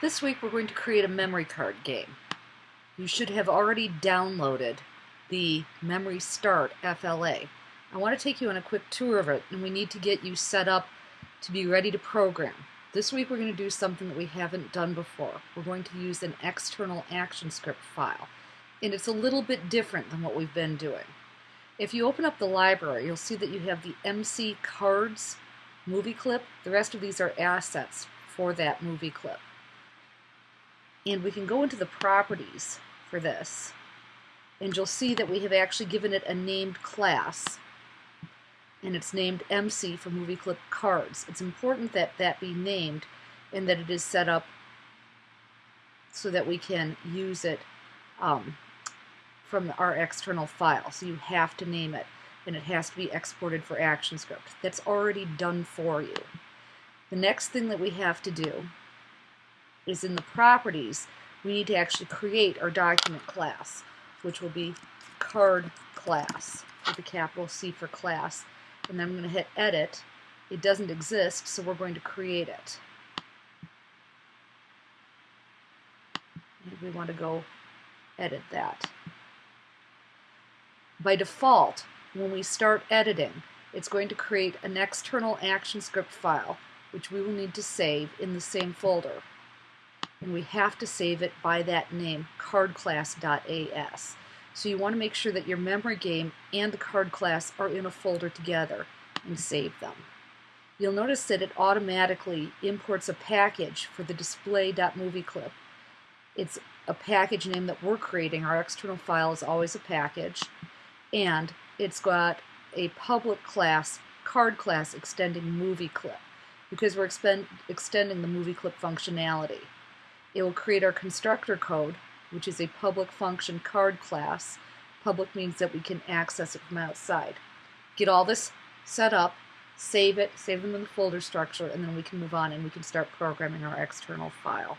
This week we're going to create a memory card game. You should have already downloaded the Memory Start FLA. I want to take you on a quick tour of it and we need to get you set up to be ready to program. This week we're going to do something that we haven't done before. We're going to use an external action script file and it's a little bit different than what we've been doing. If you open up the library you'll see that you have the MC Cards movie clip. The rest of these are assets for that movie clip. And we can go into the properties for this and you'll see that we have actually given it a named class and it's named MC for movie clip cards. It's important that that be named and that it is set up so that we can use it um, from our external file. So you have to name it and it has to be exported for ActionScript. That's already done for you. The next thing that we have to do is in the properties, we need to actually create our document class, which will be card class with a capital C for class. And then I'm going to hit edit. It doesn't exist, so we're going to create it. We want to go edit that. By default, when we start editing, it's going to create an external ActionScript file, which we will need to save in the same folder. And we have to save it by that name, cardclass.as. So you want to make sure that your memory game and the card class are in a folder together and save them. You'll notice that it automatically imports a package for the display.movieclip. It's a package name that we're creating. Our external file is always a package. And it's got a public class, card class extending movie clip because we're extending the movie clip functionality. It will create our constructor code, which is a public function card class. Public means that we can access it from outside. Get all this set up, save it, save them in the folder structure, and then we can move on and we can start programming our external file.